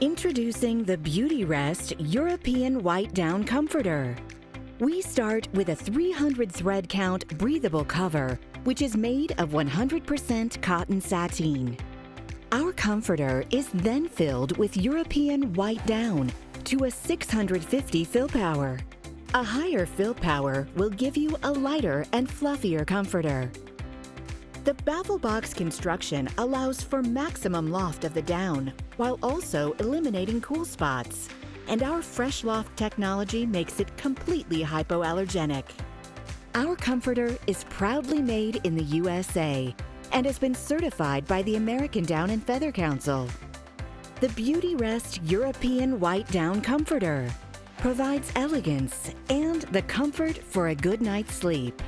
Introducing the Beautyrest European White Down Comforter. We start with a 300 thread count breathable cover, which is made of 100% cotton sateen. Our comforter is then filled with European white down to a 650 fill power. A higher fill power will give you a lighter and fluffier comforter. The baffle box construction allows for maximum loft of the down while also eliminating cool spots. And our Fresh Loft technology makes it completely hypoallergenic. Our comforter is proudly made in the USA and has been certified by the American Down and Feather Council. The Beautyrest European White Down Comforter provides elegance and the comfort for a good night's sleep.